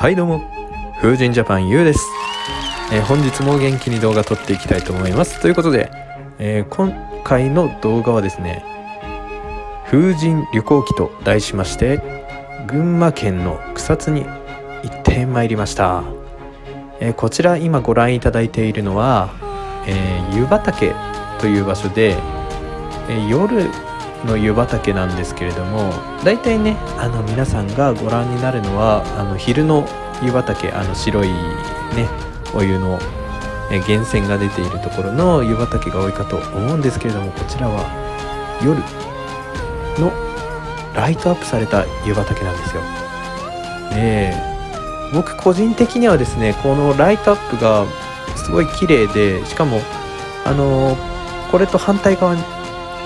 はいどうも。風神ジャパンゆうです、えー、本日も元気に動画撮っていきたいと思います。ということで、えー、今回の動画はですね風神旅行記と題しまして群馬県の草津に行ってまいりました、えー、こちら今ご覧いただいているのは、え湯畑という場所で、え夜の湯畑なんですけれども大体ねあの皆さんがご覧になるのはあの昼の湯畑あの白いねお湯の源泉が出ているところの湯畑が多いかと思うんですけれどもこちらは夜のライトアップされた湯畑なんですよ。で僕個人的にはですねこのライトアップがすごい綺麗でしかもあのこれと反対側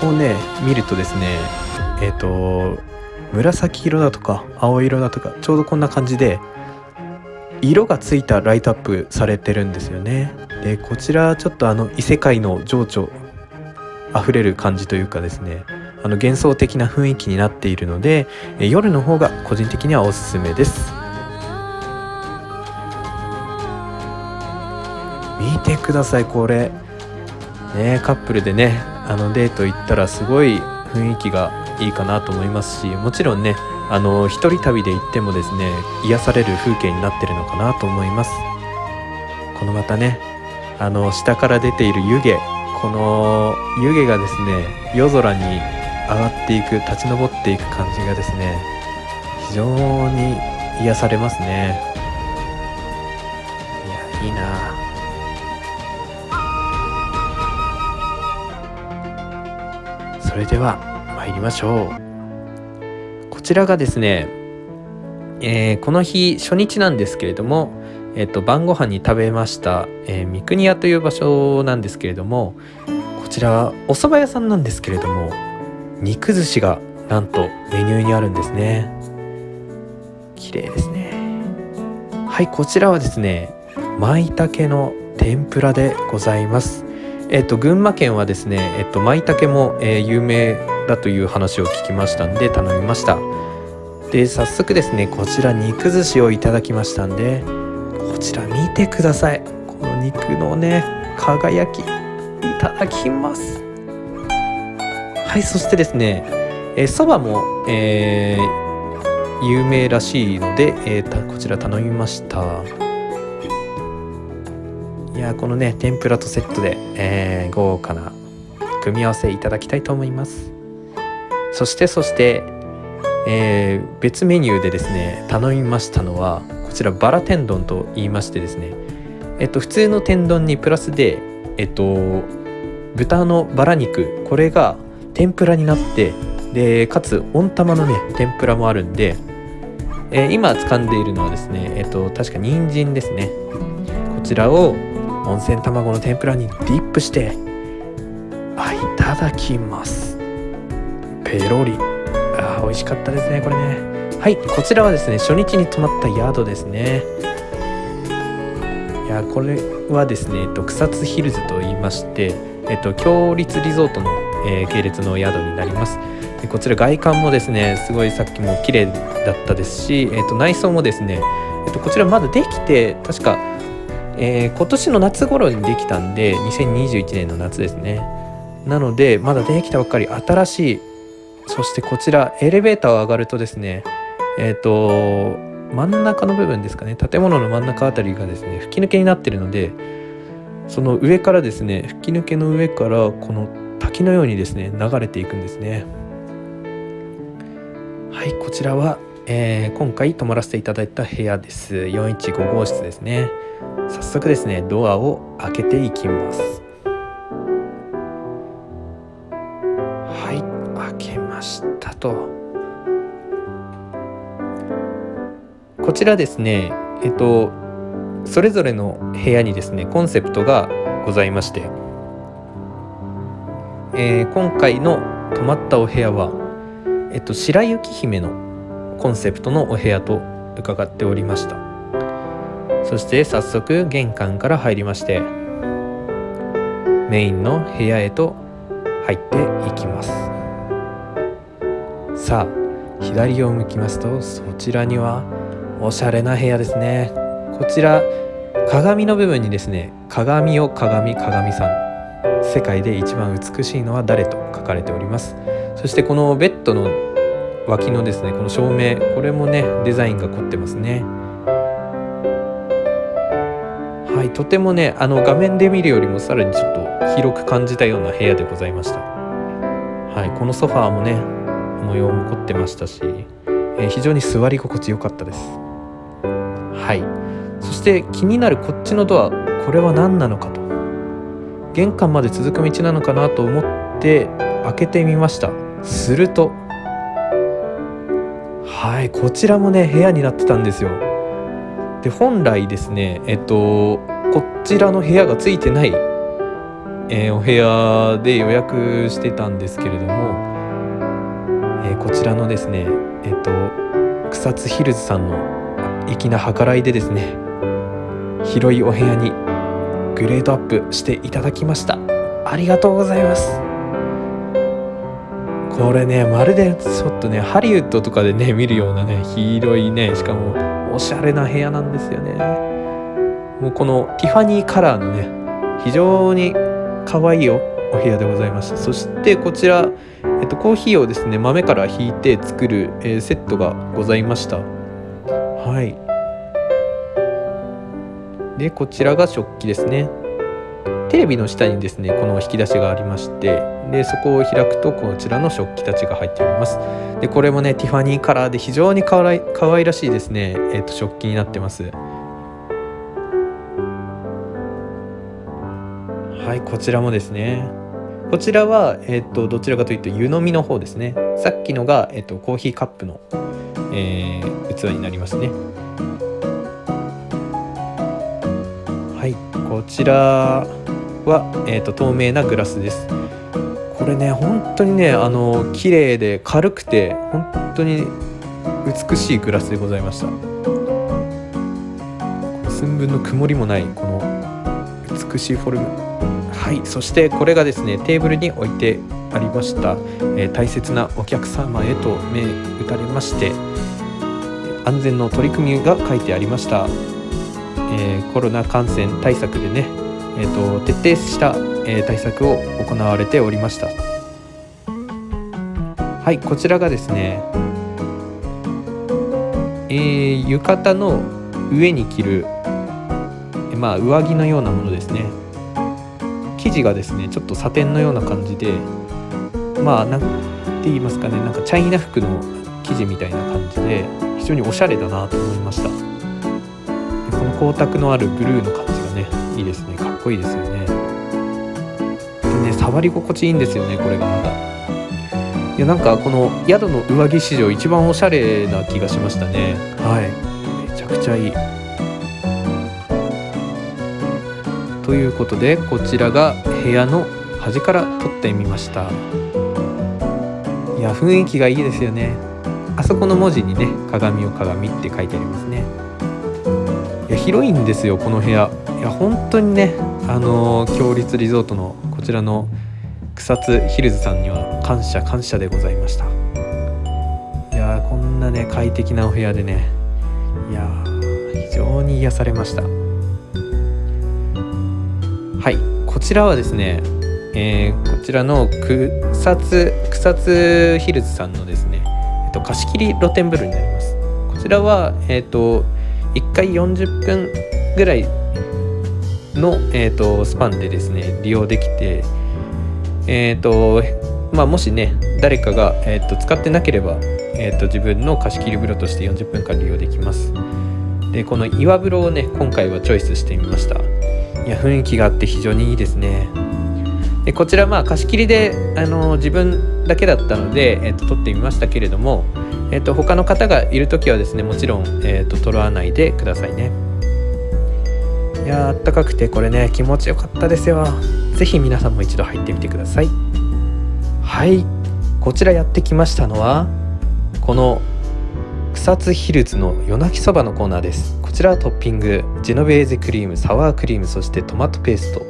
をね見るとですねえっ、ー、と紫色だとか青色だとかちょうどこんな感じで色がついたライトアップされてるんですよね。でこちらちょっとあの異世界の情緒あふれる感じというかですねあの幻想的な雰囲気になっているので夜の方が個人的にはおすすめです。見てくださいこれ。ねカップルでねあのデート行ったらすごい雰囲気がいいかなと思いますしもちろんねあの一人旅で行ってもですね癒される風景になってるのかなと思います。このまたねあの下から出ている湯気この湯気がですね夜空に上がっていく立ち上っていく感じがですね非常に癒されますね。いやいいなそれでは参りましょう。こちらがですね、えー、この日初日なんですけれども、えーと、晩ご飯に食べました、えー、三国屋という場所なんですけれどもこちらお蕎麦屋さんなんですけれども肉寿司がなんとメニューにあるんですね。綺麗ですね。はいこちらはですね舞茸の天ぷらでございます。えっと、群馬県はですね、えっと、舞茸も、えー、有名だという話を聞きましたんで頼みました。で早速ですねこちら肉寿司をいただきましたんでこちら見てください。この肉のね輝きいただきます。はいそしてですねそば、も、えー、有名らしいので、えー、こちら頼みました。いやこのね天ぷらとセットで、えー、豪華な組み合わせいただきたいと思います。そしてそして、えー、別メニューでですね頼みましたのはこちらバラ天丼と言いましてですねえっと普通の天丼にプラスでえっと豚のバラ肉これが天ぷらになってでかつ温玉のね天ぷらもあるんで、えー、今掴んでいるのはですねえっと確か人参ですね。こちらを温泉卵の天ぷらにディップしてあいただきます。ペロリ。あ美味しかったですねこれね。はいこちらはですね初日に泊まった宿ですね。いやこれはですね、えっと、草津ヒルズと言いましてえっと強立リゾートの、えー、系列の宿になります。でこちら外観もですねすごいさっきも綺麗だったですし、えっと、内装もですね、えっと、こちらまだできて確かえー、今年の夏頃にできたんで2021年の夏ですね。なのでまだできたばっかり新しいそしてこちらエレベーターを上がるとですねえっ、ー、と真ん中の部分ですかね建物の真ん中あたりがですね吹き抜けになってるのでその上からですね吹き抜けの上からこの滝のようにですね流れていくんですね。はいこちらは、えー、今回泊まらせていただいた部屋です。415号室ですね。早速ですねドアを開けていきます。はい開けましたと。こちらですねえっとそれぞれの部屋にですねコンセプトがございまして、えー、今回の泊まったお部屋は、えっと、白雪姫のコンセプトのお部屋と伺っておりました。そして早速玄関から入りましてメインの部屋へと入っていきます。さあ左を向きますとそちらにはおしゃれな部屋ですね。こちら鏡の部分にですね鏡を鏡鏡さん。世界で一番美しいのは誰と書かれております。そしてこのベッドの脇のですねこの照明これもねデザインが凝ってますね。はいとてもねあの画面で見るよりもさらにちょっと広く感じたような部屋でございました。はいこのソファーもね模様も凝ってましたし、えー、非常に座り心地よかったです。はいそして気になるこっちのドアこれは何なのかと。玄関まで続く道なのかなと思って開けてみました。するとはいこちらもね部屋になってたんですよ。で本来ですねえっとこちらの部屋がついてない、えー、お部屋で予約してたんですけれども、えー、こちらのですねえっと草津ヒルズさんの粋な計らいでですね広いお部屋にグレードアップしていただきました。ありがとうございます。これねまるでちょっとねハリウッドとかでね見るようなね広いねしかもおしゃれな部屋なんですよね。もうこのティファニーカラーのね非常に可愛いおお部屋でございましたそしてこちら、えっと、コーヒーをですね豆からひいて作る、えー、セットがございました。はい。でこちらが食器ですね。テレビの下にですねこの引き出しがありましてでそこを開くとこちらの食器たちが入っております。でこれもねティファニーカラーで非常にかわいかわいらしいですね、えーと、食器になってます。はいこちらもですね。こちらは、えーと、どちらかというと湯飲みの方ですね。さっきのが、えーと、とコーヒーカップの、えー、器になりますね。はいこちらは、えーと、透明なグラスです。これね本当にねあの綺麗で軽くて本当に美しいグラスでございました。寸分の曇りもないこの美しいフォルム。はいそしてこれがですねテーブルに置いてありました、えー、大切なお客様へと目打たれまして安全の取り組みが書いてありました、えー、コロナ感染対策でねえーと、徹底した、え、対策を行われておりました。はいこちらがですね、えー、浴衣の上に着る、えまあ、上着のようなものですね。生地がですねちょっとサテンのような感じでまあ何て言いますかねなんかチャイナ服の生地みたいな感じで非常におしゃれだなと思いました。この光沢のあるブルーの感じがねいいですね。かっこいいですよね。触り心地いいんですよねこれがまた。いやなんかこの宿の上着史上一番おしゃれな気がしましたね。はい。めちゃくちゃいい。ということでこちらが部屋の端から撮ってみました。いや雰囲気がいいですよね。あそこの文字にね「鏡を鏡」って書いてありますね。いや広いんですよこの部屋。いや本当にねあの強立リゾートのこちらの草津ヒルズさんには感謝感謝でございました。いやこんなね快適なお部屋でね。いや非常に癒されました。はいこちらはですね、えー、こちらの草津草津ヒルズさんのですね、えっと、貸し切り露天風呂になります。こちらはえっ、と1回40分ぐらいの、えーと、スパンでですね利用できて、えーとまあ、もしね誰かが、えーと、使ってなければ、えーと、自分の貸し切り風呂として40分間利用できます。でこの岩風呂をね今回はチョイスしてみました。いや雰囲気があって非常にいいですね。でこちらまあ貸し切りであの自分だけだったので、えー、と撮ってみましたけれども、えー、と他の方がいる時はですねもちろん、えー、と撮らないでくださいね。いやあったかくてこれね気持ちよかったですよ。是非皆さんも一度入ってみてください。はい。こちらやってきましたのはこの草津ヒルズの夜泣きそばのコーナーです。こちらはトッピングジェノベーゼクリームサワークリームそしてトマトペースト。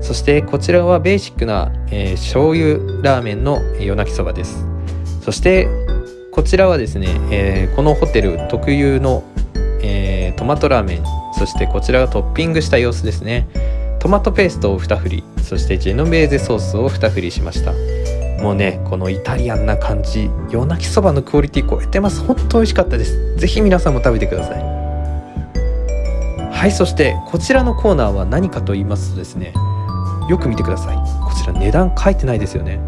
そしてこちらはベーシックな、えー、醤油ラーメンの夜泣きそばです。そしてこちらはですね、えー、このホテル特有のえトマトラーメンそしてこちらがトッピングした様子ですね。トマトペーストを2振りそしてジェノベーゼソースを2振りしました。もうねこのイタリアンな感じ夜泣きそばのクオリティ超えてます。本当美味しかったです。是非皆さんも食べてください。はいそしてこちらのコーナーは何かと言いますとですねよく見てください。こちら値段書いてないですよね。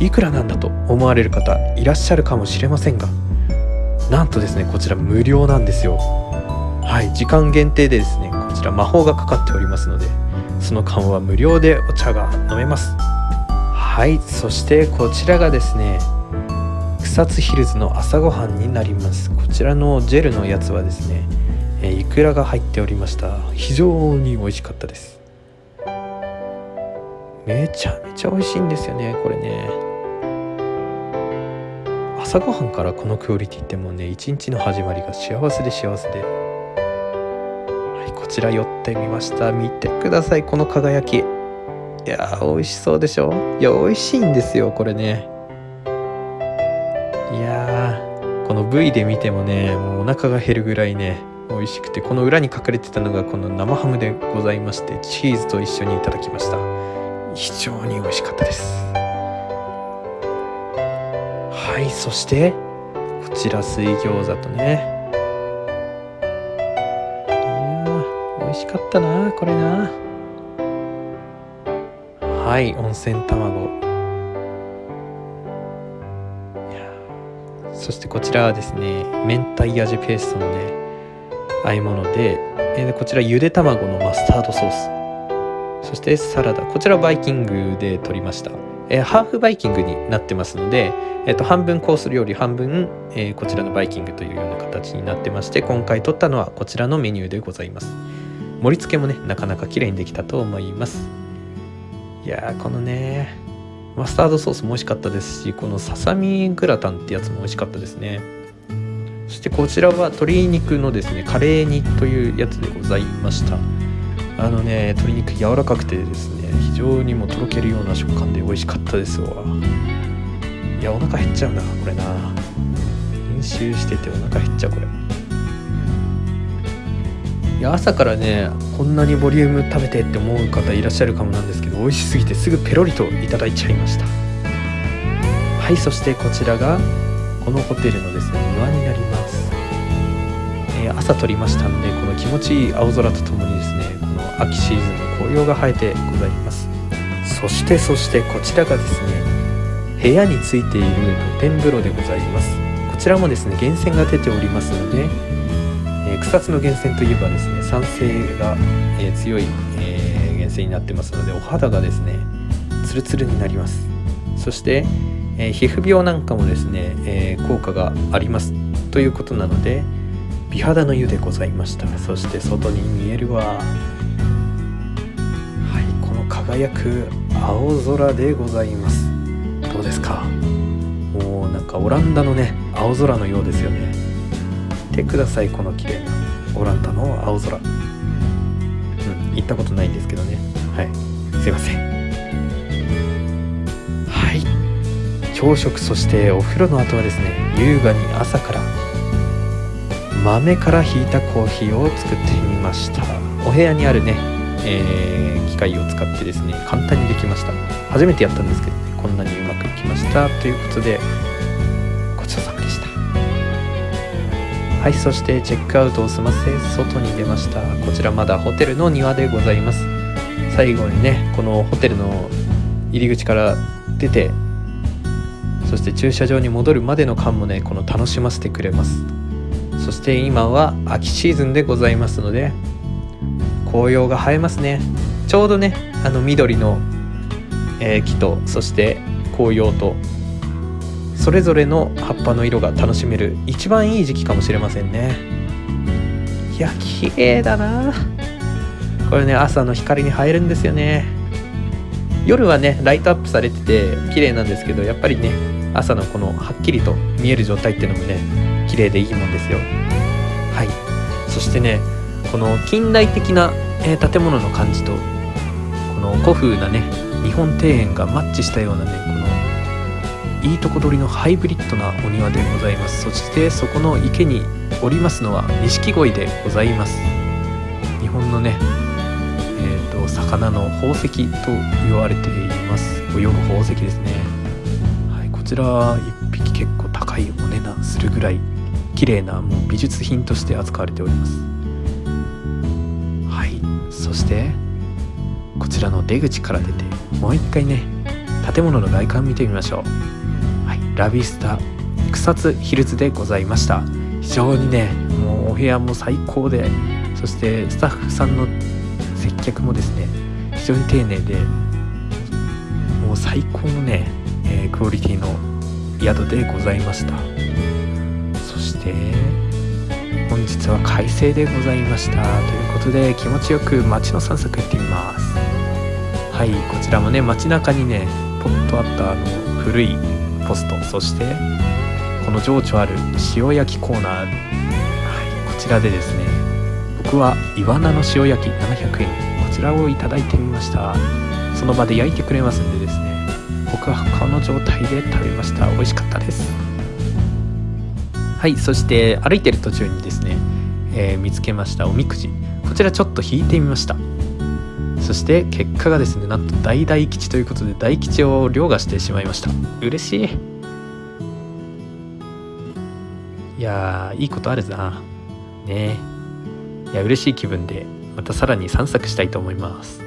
いくらなんだと思われる方いらっしゃるかもしれませんがなんとですねこちら無料なんですよ。はい。時間限定でですねこちら魔法がかかっておりますのでその間は無料でお茶が飲めます。はい。そしてこちらがですね草津ヒルズの朝ごはんになります。こちらのジェルのやつはですね、えー、イクラが入っておりました。非常に美味しかったです。めちゃめちゃ美味しいんですよねこれね。朝ごはんからこのクオリティってもうね一日の始まりが幸せで幸せで。ちら寄ってみました。見てください。この輝き。いやー美味しそうでしょ？いや美味しいんですよこれね。いやーこの部位で見てもねもうお腹が減るぐらいね美味しくてこの裏に隠れてたのがこの生ハムでございましてチーズと一緒にいただきました。非常に美味しかったです。はいそしてこちら水餃子とね美味しかったなこれな。はい温泉卵。そしてこちらはですね明太味ペーストのね和え物で、え、こちらゆで卵のマスタードソース。そしてサラダ。こちらバイキングで取りました、え、ハーフバイキングになってますので、えー、と半分コース料理半分、えー、こちらのバイキングというような形になってまして今回取ったのはこちらのメニューでございます。盛り付けもねなかなか綺麗にできたと思います。いやこのねマスタードソースも美味しかったですしこのささみグラタンってやつも美味しかったですね。そしてこちらは鶏肉のですねカレー煮というやつでございました。あのね鶏肉柔らかくてですね非常にもとろけるような食感で美味しかったですわ。いやお腹減っちゃうなこれな。練習しててお腹減っちゃうこれ。いや朝からねこんなにボリューム食べてって思う方いらっしゃるかもなんですけど美味しすぎてすぐペロリといただいちゃいました。はいそしてこちらがこのホテルのですね庭になります、えー、朝撮りましたんでこの気持ちいい青空とともにですねこの秋シーズンの紅葉が生えてございます。そしてそしてこちらがですね部屋についている露天風呂でございます。こちらもですね源泉が出ておりますのでえー、草津の源泉といえばですね酸性が、えー、強い、えー、源泉になってますのでお肌がですねツルツルになります。そして、えー、皮膚病なんかもですね、え効果があります。ということなので美肌の湯でございました。そして外に見えるははいこの輝く青空でございます。どうですか？もうなんかオランダのね青空のようですよね。てくださいこの綺麗な。オランダの青空。うん行ったことないんですけどね。はい。すいません。はい。朝食そしてお風呂の後はですね優雅に朝から豆からひいたコーヒーを作ってみました。お部屋にあるね、えー、機械を使ってですね簡単にできました。初めてやったんですけどねこんなにうまくいきました。ということではいそしてチェックアウトを済ませ外に出ました。こちらまだホテルの庭でございます。最後にねこのホテルの入り口から出てそして駐車場に戻るまでの間もねこの楽しませてくれます。そして今は秋シーズンでございますので紅葉が映えますね。ちょうどねあの緑の、えー、木とそして紅葉とそれぞれの葉っぱの色が楽しめる一番いい時期かもしれませんね。いや綺麗だな。これね朝の光に映えるんですよね。夜はねライトアップされてて綺麗なんですけどやっぱりね朝のこのはっきりと見える状態っていうのもね綺麗でいいもんですよ。はい。そしてねこの近代的な、えー、建物の感じとこの古風なね日本庭園がマッチしたようなねこのいいとこ取りのハイブリッドなお庭でございます。そしてそこの池におりますのは錦鯉でございます。日本のねえーと、魚の宝石と言われています。泳ぐ宝石ですね、はい、こちら1匹結構高いお値段するぐらい綺麗なもう美術品として扱われております。はいそしてこちらの出口から出てもう一回ね建物の外観見てみましょう。ラビスタ草津ヒルズでございました。非常にねもうお部屋も最高でそしてスタッフさんの接客もですね非常に丁寧でもう最高のね、えー、クオリティの宿でございました。そして本日は快晴でございました。ということで気持ちよく街の散策行ってみます。はいこちらもね街中にねポッとあったあの古いポストそしてこの情緒ある塩焼きコーナー、はい、こちらでですね僕はイワナの塩焼き700円。こちらをいただいてみました。その場で焼いてくれますんでですね僕はこの状態で食べました。美味しかったです。はいそして歩いてる途中にですね、えー、見つけましたおみくじ。こちらちょっと引いてみました。そして結果がですねなんと大大吉ということで大吉を凌駕してしまいました。嬉しい。いやいいことあるなね。いや嬉しい気分でまたさらに散策したいと思います。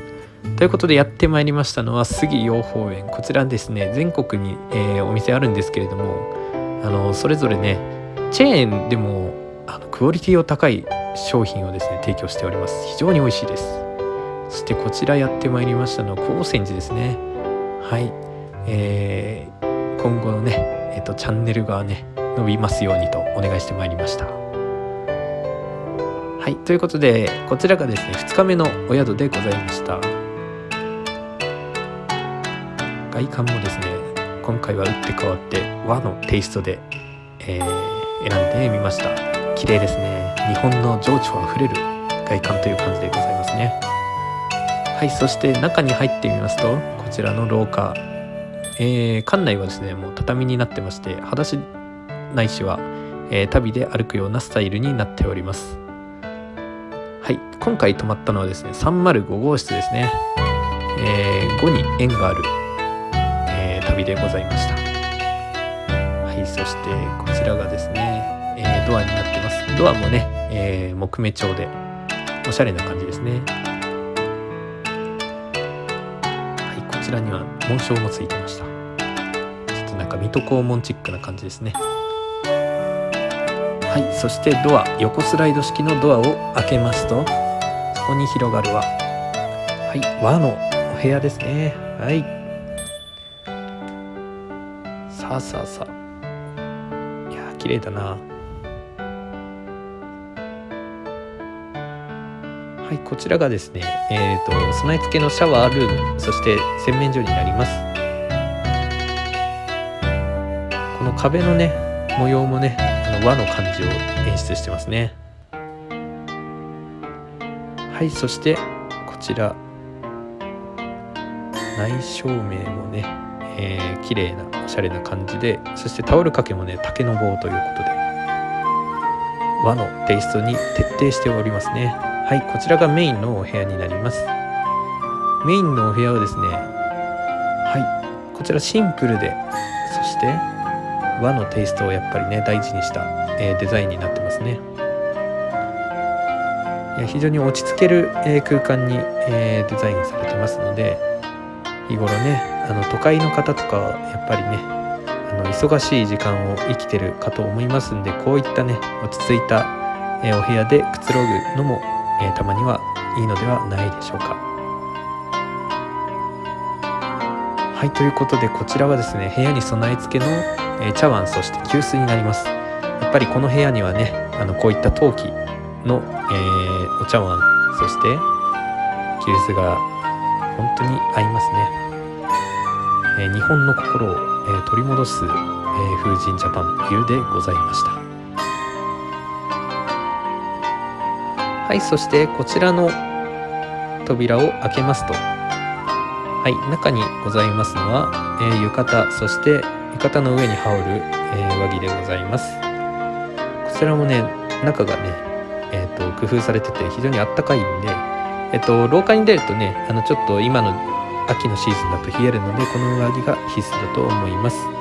ということでやってまいりましたのは杉養蜂園。こちらですね全国に、えー、お店あるんですけれどもあのそれぞれねチェーンでもあのクオリティを高い商品をですね提供しております。非常に美味しいです。してこちらやってまいりましたのは高専寺ですね。はい、えー、今後のね、えーとチャンネルがね伸びますようにとお願いしてまいりました。はい。ということでこちらがですね2日目のお宿でございました。外観もですね今回は打って変わって和のテイストで、えー、選んでみました。綺麗ですね。日本の情緒あふれる外観という感じでございますね。はいそして中に入ってみますとこちらの廊下えー、館内はですねもう畳になってまして裸足ないしは、えー、旅で歩くようなスタイルになっております。はい今回泊まったのはですね305号室ですね、えー、5に縁がある、えー、旅でございました。はいそしてこちらがですね、えー、ドアになってます。ドアもね、えー、木目調でおしゃれな感じですね。らには紋章もついてました。ちょっとなんか水戸黄門チックな感じですね。はいそしてドア横スライド式のドアを開けますとそこに広がるははい和のお部屋ですね。はい。さあさあさあ。いや綺麗だな。はいこちらがですねえ、ー、と備え付けのシャワールームそして洗面所になります。この壁のね模様もねあの和の感じを演出してますね。はいそしてこちら内照明もね、えー、綺麗なおしゃれな感じでそしてタオル掛けもね竹の棒ということで和のテイストに徹底しておりますね。はいこちらがメインのお部屋になります。メインのお部屋はですねはい。こちらシンプルでそして和のテイストをやっぱりね大事にした、えー、デザインになってますね。いや非常に落ち着ける、えー、空間に、えー、デザインされてますので日頃ねあの都会の方とかはやっぱりねあの忙しい時間を生きてるかと思いますんでこういったね落ち着いた、えお部屋でくつろぐのも、えたまにはいいのではないでしょうか。はいということでこちらはですね部屋に備え付けのえ茶碗そして急須になります。やっぱりこの部屋にはねあのこういった陶器の、えー、お茶碗そして急須が本当に合いますね、えー、日本の心を、えー、取り戻す、え、風神ジャパン湯でございました。はいそしてこちらの扉を開けますと。はい中にございますのは、えー、浴衣そして浴衣の上に羽織る、えー、上着でございます。こちらもね中がね、えーと、工夫されてて非常にあったかいんで、えーと、廊下に出るとねあのちょっと今の秋のシーズンだと冷えるのでこの上着が必須だと思います。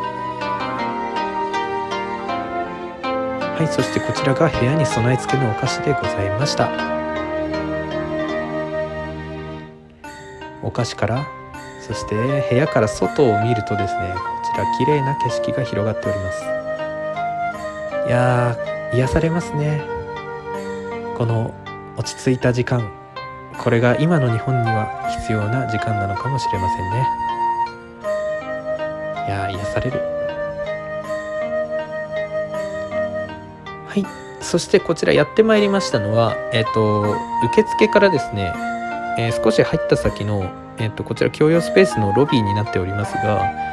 はい。そしてこちらが部屋に備え付けのお菓子でございました。お菓子からそして部屋から外を見るとですねこちら綺麗な景色が広がっております。いやー癒されますね。この落ち着いた時間。これが今の日本には必要な時間なのかもしれませんね。いや癒される。そしてこちらやってまいりましたのはえっ、ー、と受付からですね、えー、少し入った先のえっ、ー、とこちら共用スペースのロビーになっておりますが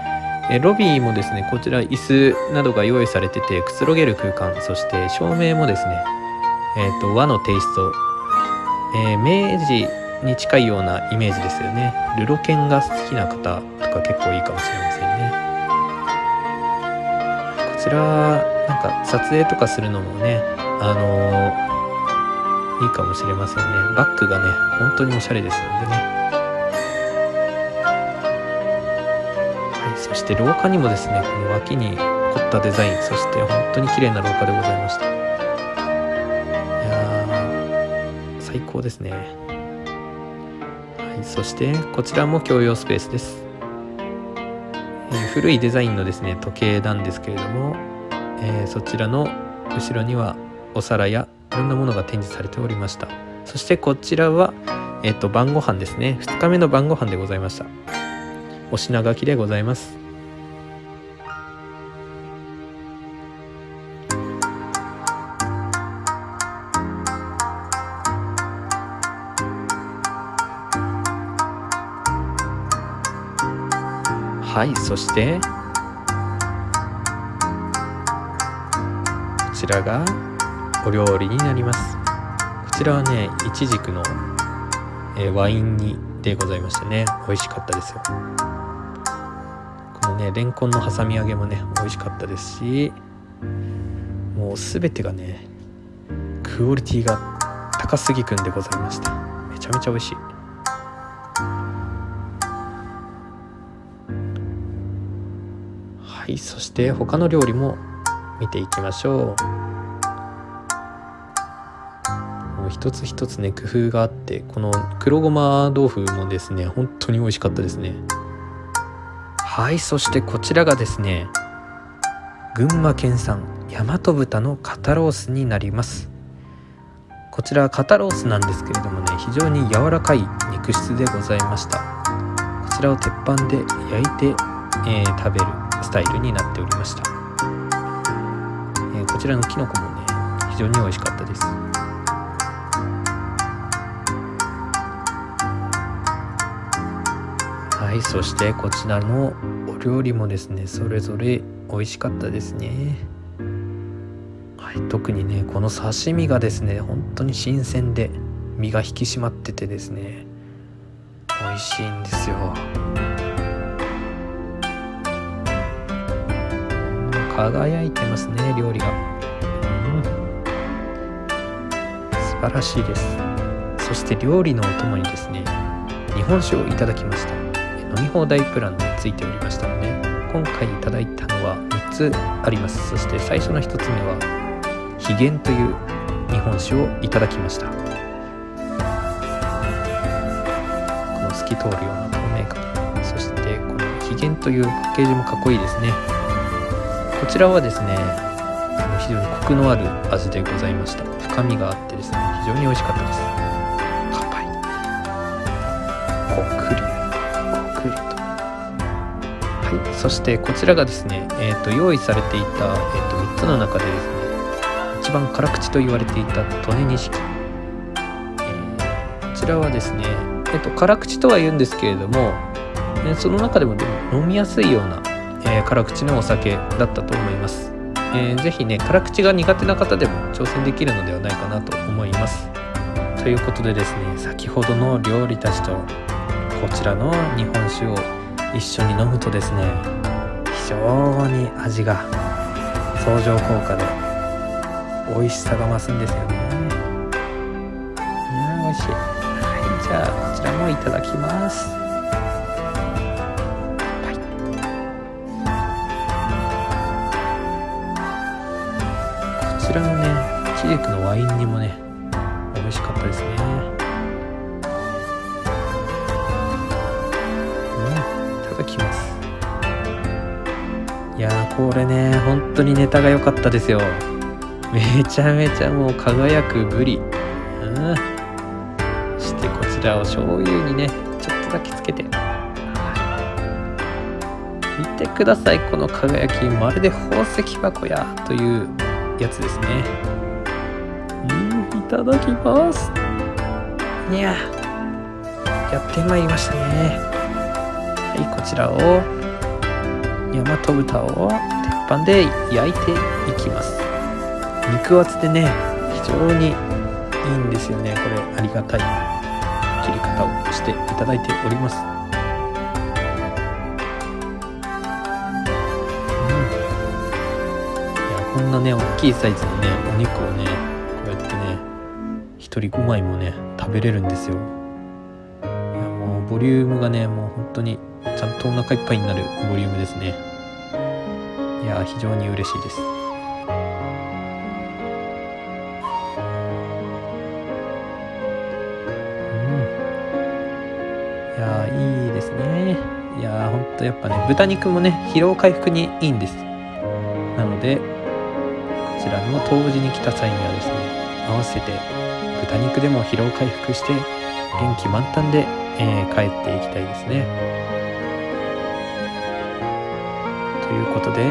えロビーもですねこちら椅子などが用意されててくつろげる空間そして照明もですね、えーと、和のテイスト、え、明治に近いようなイメージですよね。ルロケンが好きな方とか結構いいかもしれませんね。こちらなんか撮影とかするのもねあのー、いいかもしれませんね。バッグがね本当におしゃれですのでね。そして廊下にもですねこの脇に凝ったデザインそして本当に綺麗な廊下でございました。いや最高ですね。はいそしてこちらも共用スペースです、えー、古いデザインのですね時計なんですけれども、えー、そちらの後ろにはお皿やいろんなものが展示されておりました。そしてこちらはえっ、と晩ご飯ですね。2日目の晩ご飯でございました。お品書きでございます。はいそしてこちらがお料理になります。こちらはねいちじくの、えー、ワイン煮でございましてね美味しかったですよ。このねレンコンの挟み揚げもね美味しかったですしもう全てがねクオリティが高すぎくんでございました。めちゃめちゃ美味しい。はいそして他の料理も見ていきましょう。一つ一つね工夫があってこの黒ごま豆腐もですね本当に美味しかったですね。はいそしてこちらがですね群馬県産大和豚の肩ロースになります。こちら肩ロースなんですけれどもね非常に柔らかい肉質でございました。こちらを鉄板で焼いて、えー、食べるスタイルになっておりました、えー、こちらのきのこもね非常に美味しかったです。はいそしてこちらのお料理もですねそれぞれ美味しかったですね。はい、特にねこの刺身がですね本当に新鮮で身が引き締まっててですね美味しいんですよ。輝いてますね料理が、うん、素晴らしいです。そして料理のお供にですね日本酒をいただきました。飲み放題プランでついておりましたので今回いただいたのは3つあります。そして最初の1つ目は秘玄という日本酒をいただきました。この透き通るような透明感。そしてこの秘玄というパッケージもかっこいいですね。こちらはですね非常にコクのある味でございました。深みがあってですね非常に美味しかったです。そしてこちらがですね、えーと、用意されていた、えーと、3つの中でですね一番辛口と言われていた利根錦、えー、こちらはですね、えーと辛口とは言うんですけれども、ね、その中でもでも飲みやすいようなえー、辛口のお酒だったと思います、えー、ぜひね辛口が苦手な方でも挑戦できるのではないかなと思います。ということでですね先ほどの料理たちとこちらの日本酒を一緒に飲むとですね非常に味が相乗効果で美味しさが増すんですよね。うん美味しい。はいじゃあこちらもいただきます。こちらのねチークのワインにもねこれね本当にネタが良かったですよ。めちゃめちゃもう輝くブリうん。そしてこちらを醤油にねちょっとだけつけて。見てください。この輝きまるで宝石箱やというやつですね。うんいただきます。いややってまいりましたね。はいこちらを。大和豚を鉄板で焼いていきます。肉厚でね非常にいいんですよね。これありがたい。切り方をしていただいております。こんなね大きいサイズのねお肉をねこうやってね1人5枚もね食べれるんですよ。いやもうボリュームがねもう本当にちゃんとお腹いっぱいになるボリュームですね。いや非常に嬉しいです。うん。いやいいですね。いやほんとやっぱね豚肉もね疲労回復にいいんです。なのでこちらの冬至に来た際にはですね合わせて豚肉でも疲労回復して元気満タンで、えー、帰っていきたいですね。ということで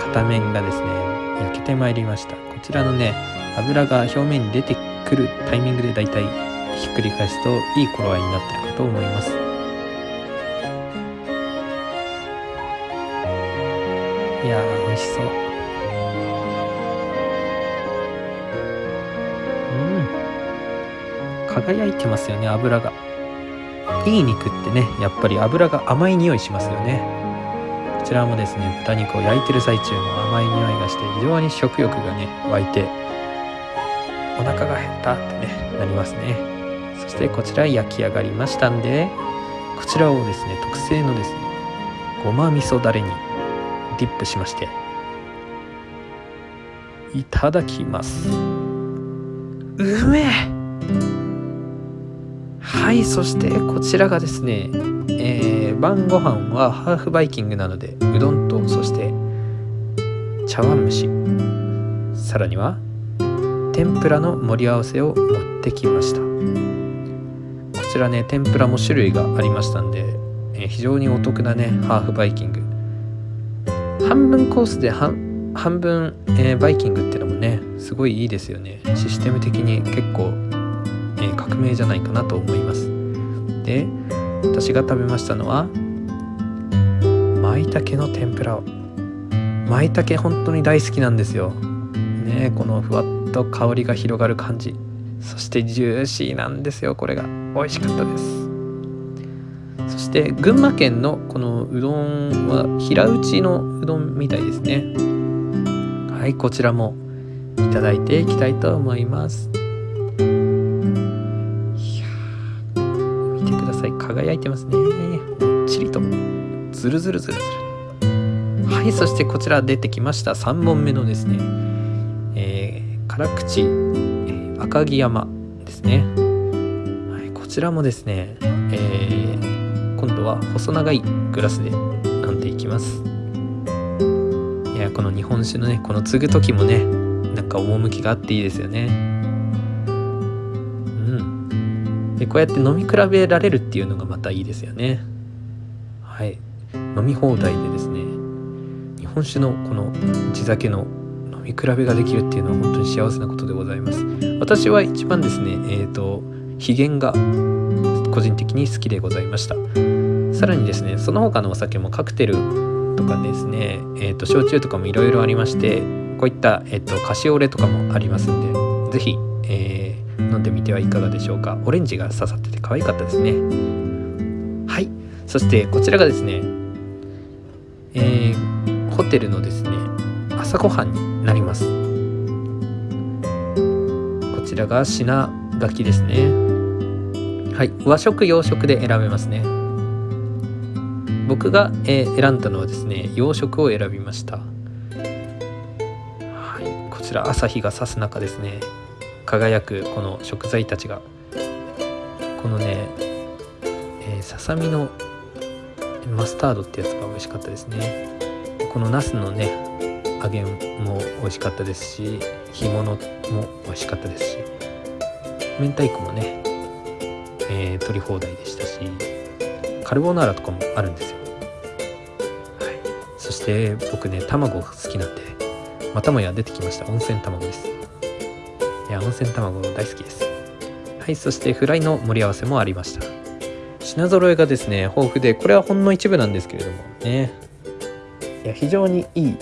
片面がですね焼けてまいりました。こちらのね油が表面に出てくるタイミングでだいたいひっくり返すといい頃合いになってるかと思います。いやー美味しそう。うん。輝いてますよね油が。いい肉ってねやっぱり油が甘い匂いしますよね。ちらもですね豚肉を焼いてる最中も甘い匂いがして非常に食欲がね湧いてお腹が減ったってねなりますね。そしてこちら焼き上がりましたんでこちらをですね特製のですねごま味噌だれにディップしましていただきます。うめえ。はいそしてこちらがですね、えー、晩ご飯はハーフバイキングなのでうどんとそして茶碗蒸し。さらには天ぷらの盛り合わせを持ってきました。こちらね天ぷらも種類がありましたんで、えー、非常にお得なねハーフバイキング。半分コースで半分、えー、バイキングってのもねすごいいいですよね。システム的に結構、えー、革命じゃないかなと思います。で私が食べましたのは舞茸の天ぷらを。舞茸本当に大好きなんですよ。ねこのふわっと香りが広がる感じ。そしてジューシーなんですよこれが。美味しかったです。そして群馬県のこのうどんは平打ちのうどんみたいですね。はいこちらもいただいていきたいと思います。輝いてますね。もっちりと。ズルズルズルズル。はいそしてこちら出てきました。3本目のですね、えー、辛口。赤城山ですね、はい、こちらもですね、えー、今度は細長いグラスで飲んでいきます。いやこの日本酒のねこの継ぐ時もねなんか趣があっていいですよね。でこうやって飲み比べられるっていうのがまたいいですよね。はい。飲み放題でですね日本酒のこの地酒の見比べができるっていうのは本当に幸せなことでございます。私は一番ですねえっ、ー、と秘伝が個人的に好きでございました。さらにですねその他のお酒もカクテルとかですねえっ、ー、と焼酎とかもいろいろありましてこういった、えーと、カシオレとかもありますんで是非、えー、飲んでみてはいかがでしょうか？オレンジが刺さってて可愛かったですね。はい。そしてこちらがですねえー、ホテルのですね朝ごはんになります。こちらが品書きですね。はい。和食洋食で選べますね。僕が、えー、選んだのはですね洋食を選びました。はい。こちら朝日が差す中ですね。輝くこの食材たちがこのね、え、ささみのマスタードってやつが美味しかったですね。このナスのね揚げも美味しかったですし干物も美味しかったですし明太子もね、えー、取り放題でしたしカルボナーラとかもあるんですよ、はい、そして僕ね卵が好きなんでまたもや出てきました。温泉卵です。や温泉卵大好きです。はいそしてフライの盛り合わせもありました。品揃えがですね豊富でこれはほんの一部なんですけれどもね。いや非常にいい、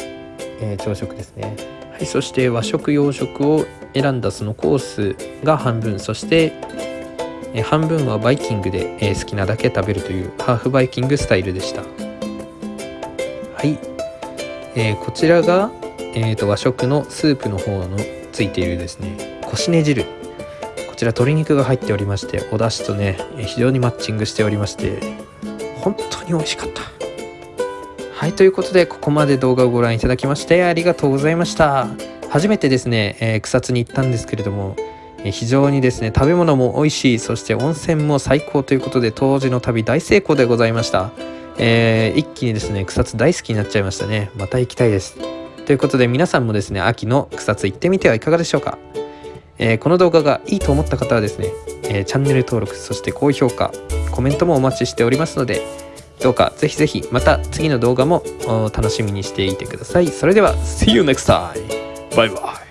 えー、朝食ですね。はいそして和食洋食を選んだそのコースが半分。そして、半分はバイキングで、え、好きなだけ食べるというハーフバイキングスタイルでした。はい、えー、こちらが、えーと、和食のスープの方のついているですね。こしね汁。こちら鶏肉が入っておりましてお出汁とね非常にマッチングしておりまして本当に美味しかった。はいということでここまで動画をご覧いただきましてありがとうございました。初めてですね、えー、草津に行ったんですけれども、非常にですね食べ物も美味しいそして温泉も最高ということで当時の旅大成功でございました、えー、一気にですね草津大好きになっちゃいましたね。また行きたいです。ということで皆さんもですね秋の草津行ってみてはいかがでしょうか、えー、この動画がいいと思った方はですね、えー、チャンネル登録そして高評価コメントもお待ちしておりますのでどうかぜひぜひまた次の動画も楽しみにしていてくださいそれでは See you next time! バイバイ